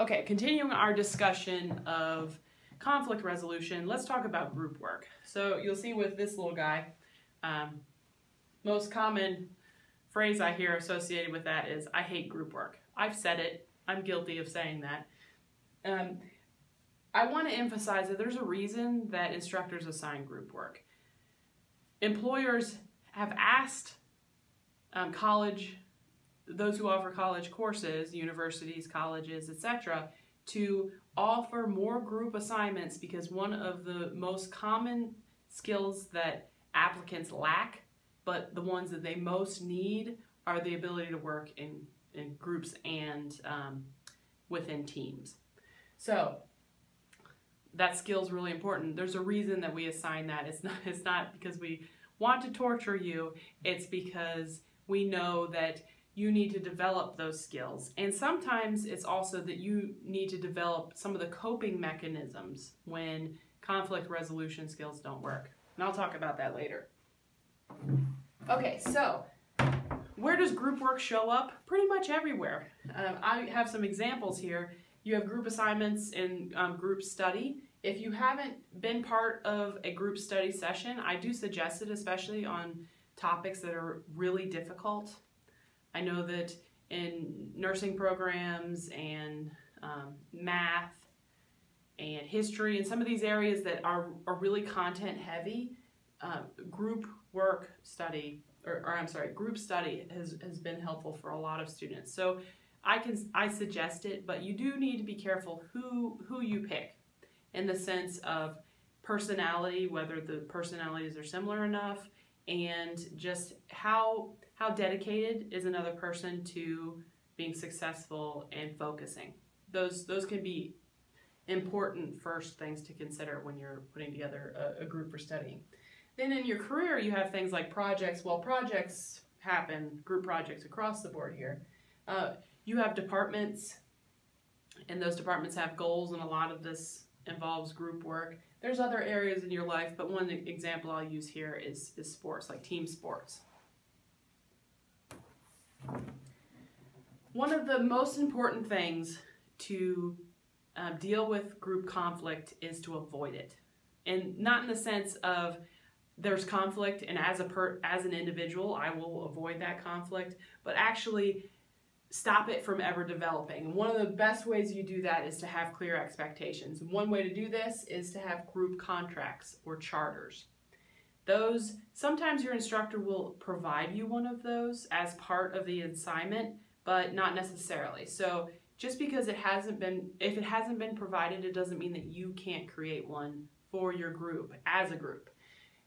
Okay, continuing our discussion of conflict resolution, let's talk about group work. So you'll see with this little guy, um, most common phrase I hear associated with that is, I hate group work. I've said it, I'm guilty of saying that. Um, I want to emphasize that there's a reason that instructors assign group work. Employers have asked um, college, those who offer college courses, universities, colleges, etc., to offer more group assignments because one of the most common skills that applicants lack, but the ones that they most need, are the ability to work in, in groups and um, within teams. So that skill is really important. There's a reason that we assign that. It's not, it's not because we want to torture you, it's because we know that you need to develop those skills. And sometimes it's also that you need to develop some of the coping mechanisms when conflict resolution skills don't work. And I'll talk about that later. Okay, so where does group work show up? Pretty much everywhere. Um, I have some examples here. You have group assignments and um, group study. If you haven't been part of a group study session, I do suggest it, especially on topics that are really difficult. I know that in nursing programs and um, math and history and some of these areas that are, are really content heavy, uh, group work study, or, or, I'm sorry, group study has, has been helpful for a lot of students. So I can I suggest it, but you do need to be careful who who you pick in the sense of personality, whether the personalities are similar enough, and just how how dedicated is another person to being successful and focusing. Those those can be important first things to consider when you're putting together a, a group for studying. Then in your career, you have things like projects. Well, projects happen, group projects across the board here. Uh, you have departments, and those departments have goals, and a lot of this involves group work. There's other areas in your life, but one example I'll use here is, is sports, like team sports. One of the most important things to uh, deal with group conflict is to avoid it. And not in the sense of there's conflict and as a per, as an individual I will avoid that conflict, but actually stop it from ever developing. And one of the best ways you do that is to have clear expectations. One way to do this is to have group contracts or charters. Those, sometimes your instructor will provide you one of those as part of the assignment, but not necessarily. So just because it hasn't been, if it hasn't been provided, it doesn't mean that you can't create one for your group as a group.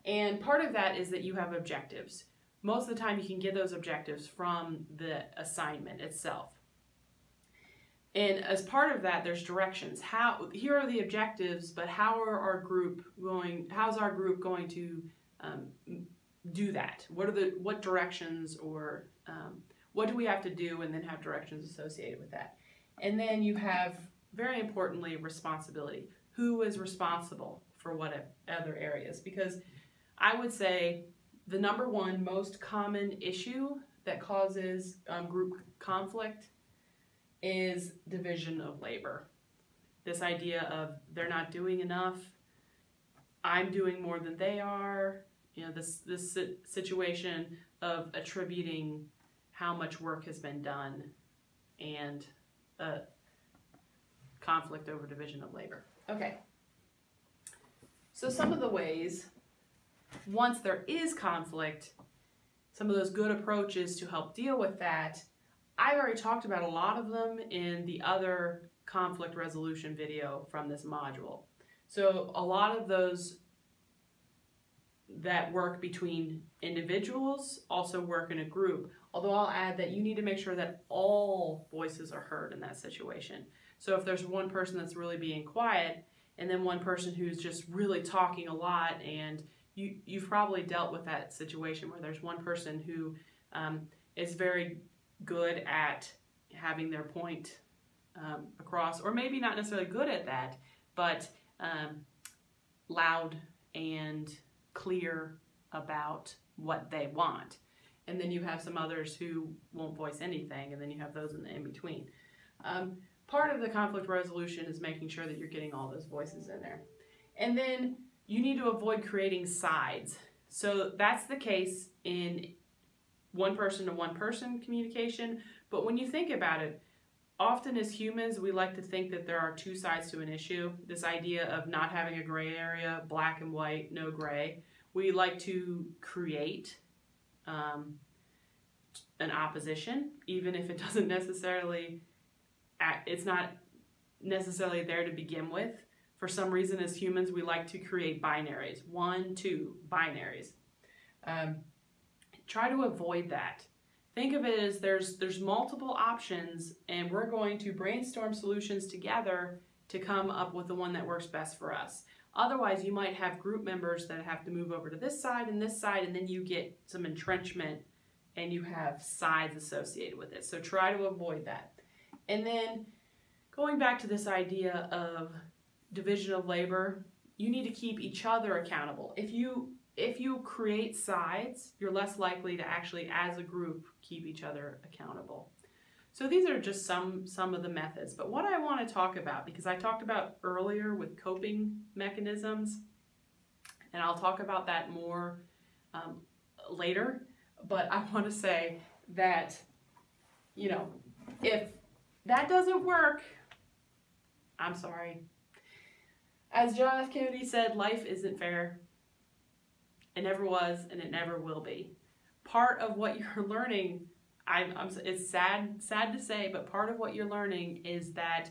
And part of that is that you have objectives most of the time you can get those objectives from the assignment itself. And as part of that, there's directions. How here are the objectives, but how are our group going? How's our group going to um, do that? What are the what directions or um, what do we have to do, and then have directions associated with that. And then you have very importantly responsibility. Who is responsible for what other areas? Because I would say the number one most common issue that causes um, group conflict is division of labor. This idea of they're not doing enough, I'm doing more than they are, you know, this, this situation of attributing how much work has been done and a conflict over division of labor. Okay. So some of the ways once there is conflict, some of those good approaches to help deal with that, I've already talked about a lot of them in the other conflict resolution video from this module. So a lot of those that work between individuals also work in a group. Although I'll add that you need to make sure that all voices are heard in that situation. So if there's one person that's really being quiet and then one person who's just really talking a lot and you, you've probably dealt with that situation where there's one person who um, is very good at having their point um, across, or maybe not necessarily good at that, but um, loud and clear about what they want. And then you have some others who won't voice anything, and then you have those in the in between. Um, part of the conflict resolution is making sure that you're getting all those voices in there. And then you need to avoid creating sides. So that's the case in one person to one person communication. But when you think about it, often as humans, we like to think that there are two sides to an issue. This idea of not having a gray area, black and white, no gray. We like to create um, an opposition, even if it doesn't necessarily, it's not necessarily there to begin with. For some reason, as humans, we like to create binaries one, two, binaries. Um, try to avoid that. Think of it as there's there's multiple options and we're going to brainstorm solutions together to come up with the one that works best for us. Otherwise, you might have group members that have to move over to this side and this side and then you get some entrenchment and you have sides associated with it. So try to avoid that. And then going back to this idea of division of labor, you need to keep each other accountable. If you if you create sides, you're less likely to actually, as a group, keep each other accountable. So these are just some, some of the methods. But what I want to talk about, because I talked about earlier with coping mechanisms, and I'll talk about that more um, later, but I want to say that, you know, if that doesn't work, I'm sorry. As John F. Kennedy said, life isn't fair. It never was, and it never will be. Part of what you're learning, I'm, I'm, it's sad, sad to say, but part of what you're learning is that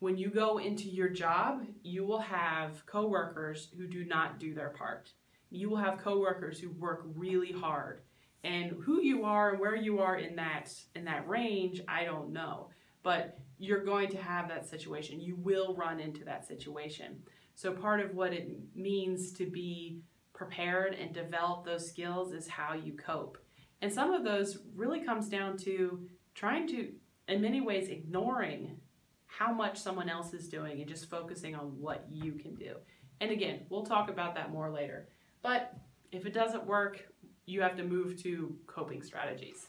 when you go into your job, you will have coworkers who do not do their part. You will have coworkers who work really hard. And who you are and where you are in that in that range, I don't know. But you're going to have that situation. You will run into that situation. So part of what it means to be prepared and develop those skills is how you cope. And some of those really comes down to trying to, in many ways, ignoring how much someone else is doing and just focusing on what you can do. And again, we'll talk about that more later. But if it doesn't work, you have to move to coping strategies.